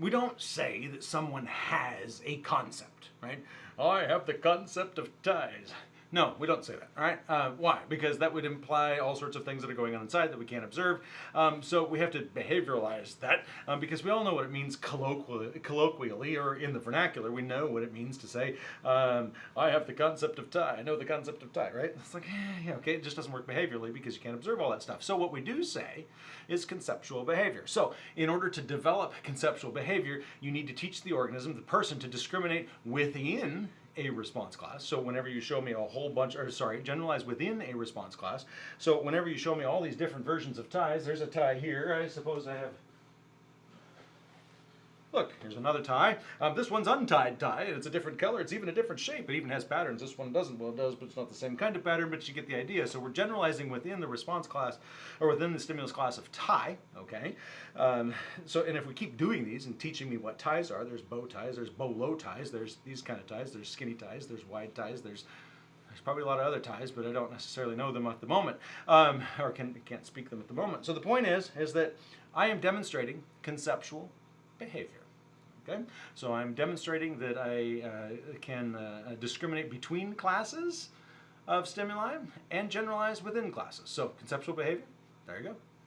we don't say that someone has a concept, right? I have the concept of ties. No, we don't say that, all right? Uh, why? Because that would imply all sorts of things that are going on inside that we can't observe. Um, so we have to behavioralize that um, because we all know what it means colloquially, colloquially or in the vernacular. We know what it means to say, um, I have the concept of tie. I know the concept of tie, right? It's like, eh, yeah, okay, it just doesn't work behaviorally because you can't observe all that stuff. So what we do say is conceptual behavior. So in order to develop conceptual behavior, you need to teach the organism, the person, to discriminate within a response class. So whenever you show me a whole bunch, or sorry, generalize within a response class. So whenever you show me all these different versions of ties, there's a tie here. I suppose I have Look, here's another tie. Um, this one's untied tie, and it's a different color. It's even a different shape. It even has patterns. This one doesn't. Well, it does, but it's not the same kind of pattern, but you get the idea. So we're generalizing within the response class, or within the stimulus class of tie, okay? Um, so, and if we keep doing these and teaching me what ties are, there's bow ties, there's bolo ties, there's these kind of ties, there's skinny ties, there's wide ties, there's there's probably a lot of other ties, but I don't necessarily know them at the moment, um, or can, can't speak them at the moment. So the point is, is that I am demonstrating conceptual behavior. Okay, so I'm demonstrating that I uh, can uh, discriminate between classes of stimuli and generalize within classes. So conceptual behavior, there you go.